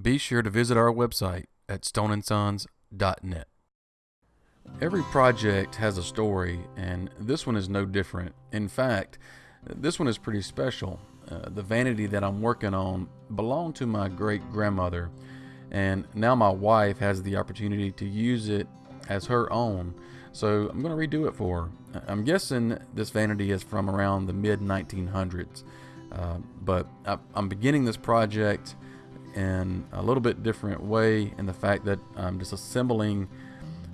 be sure to visit our website at stoneandsons.net. Every project has a story, and this one is no different. In fact, this one is pretty special. Uh, the vanity that I'm working on belonged to my great grandmother, and now my wife has the opportunity to use it as her own. So I'm going to redo it for her. I'm guessing this vanity is from around the mid 1900s, uh, but I, I'm beginning this project in a little bit different way in the fact that I'm disassembling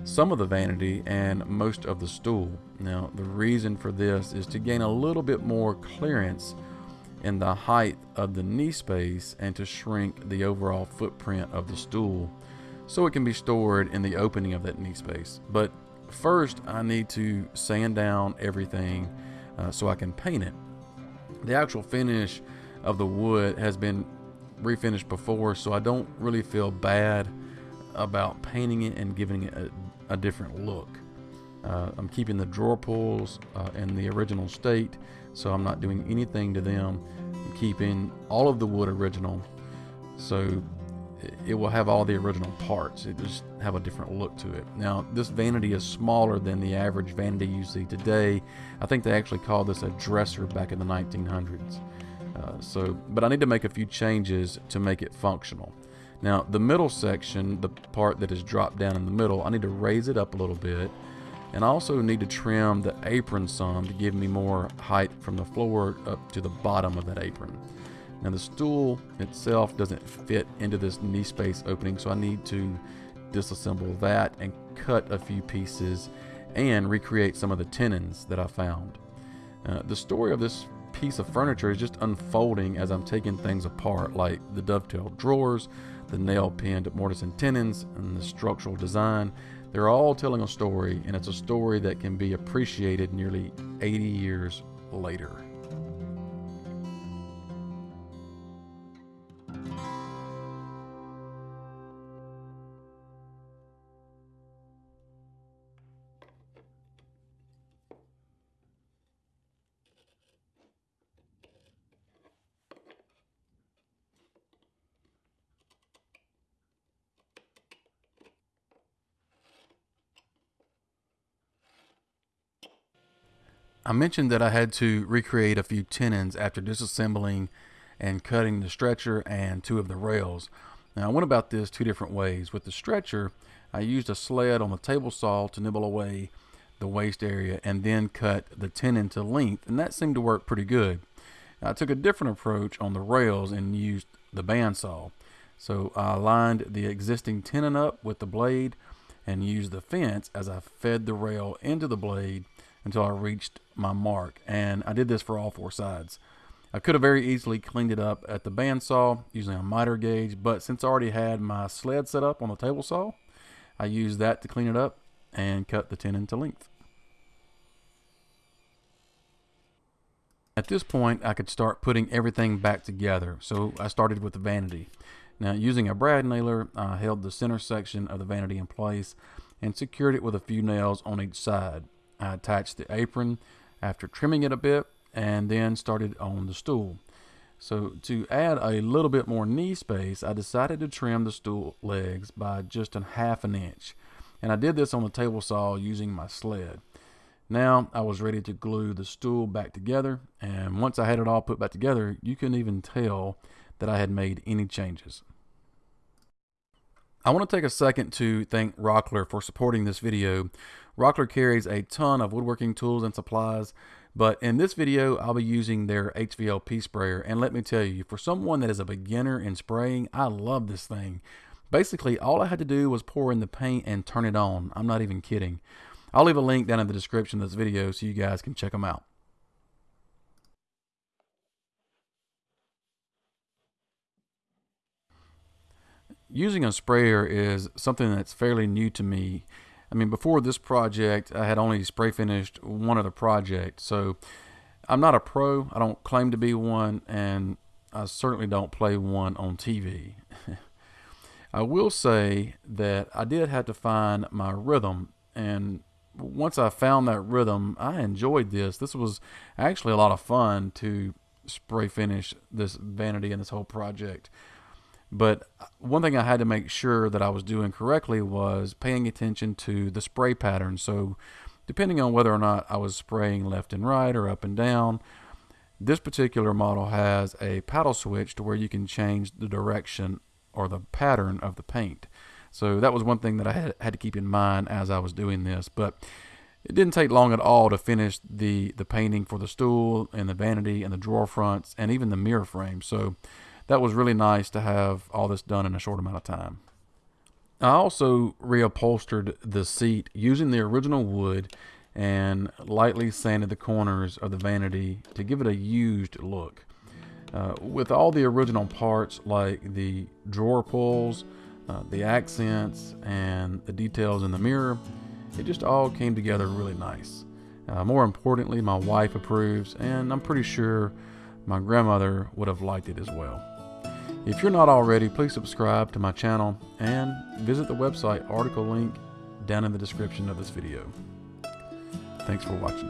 some of the vanity and most of the stool. Now, the reason for this is to gain a little bit more clearance in the height of the knee space and to shrink the overall footprint of the stool so it can be stored in the opening of that knee space. But first, I need to sand down everything uh, so I can paint it. The actual finish of the wood has been refinished before, so I don't really feel bad about painting it and giving it a, a different look. Uh, I'm keeping the drawer pulls uh, in the original state, so I'm not doing anything to them. I'm keeping all of the wood original, so it will have all the original parts. It just have a different look to it. Now, this vanity is smaller than the average vanity you see today. I think they actually called this a dresser back in the 1900s. Uh, so, but I need to make a few changes to make it functional. Now, the middle section, the part that is dropped down in the middle, I need to raise it up a little bit. And I also need to trim the apron some to give me more height from the floor up to the bottom of that apron. Now the stool itself doesn't fit into this knee space opening, so I need to disassemble that and cut a few pieces and recreate some of the tenons that I found. Uh, the story of this piece of furniture is just unfolding as I'm taking things apart, like the dovetail drawers, the nail pinned mortise and tenons, and the structural design. They're all telling a story, and it's a story that can be appreciated nearly 80 years later. I mentioned that I had to recreate a few tenons after disassembling and cutting the stretcher and two of the rails. Now I went about this two different ways. With the stretcher, I used a sled on the table saw to nibble away the waste area and then cut the tenon to length and that seemed to work pretty good. Now, I took a different approach on the rails and used the bandsaw. So I lined the existing tenon up with the blade and used the fence as I fed the rail into the blade until I reached my mark. And I did this for all four sides. I could have very easily cleaned it up at the bandsaw using a miter gauge, but since I already had my sled set up on the table saw, I used that to clean it up and cut the tenon to length. At this point, I could start putting everything back together, so I started with the vanity. Now, using a brad nailer, I held the center section of the vanity in place and secured it with a few nails on each side. I attached the apron after trimming it a bit and then started on the stool. So to add a little bit more knee space, I decided to trim the stool legs by just a half an inch. And I did this on the table saw using my sled. Now I was ready to glue the stool back together and once I had it all put back together, you couldn't even tell that I had made any changes. I want to take a second to thank Rockler for supporting this video. Rockler carries a ton of woodworking tools and supplies, but in this video, I'll be using their HVLP sprayer. And let me tell you, for someone that is a beginner in spraying, I love this thing. Basically, all I had to do was pour in the paint and turn it on. I'm not even kidding. I'll leave a link down in the description of this video so you guys can check them out. using a sprayer is something that's fairly new to me. I mean, before this project, I had only spray finished one other project. So I'm not a pro. I don't claim to be one, and I certainly don't play one on TV. I will say that I did have to find my rhythm, and once I found that rhythm, I enjoyed this. This was actually a lot of fun to spray finish this vanity and this whole project. But one thing I had to make sure that I was doing correctly was paying attention to the spray pattern. So depending on whether or not I was spraying left and right or up and down, this particular model has a paddle switch to where you can change the direction or the pattern of the paint. So that was one thing that I had, had to keep in mind as I was doing this. But it didn't take long at all to finish the, the painting for the stool and the vanity and the drawer fronts and even the mirror frame. So that was really nice to have all this done in a short amount of time. I also reupholstered the seat using the original wood and lightly sanded the corners of the vanity to give it a used look. Uh, with all the original parts like the drawer pulls, uh, the accents, and the details in the mirror, it just all came together really nice. Uh, more importantly, my wife approves, and I'm pretty sure my grandmother would have liked it as well. If you're not already, please subscribe to my channel and visit the website article link down in the description of this video. Thanks for watching.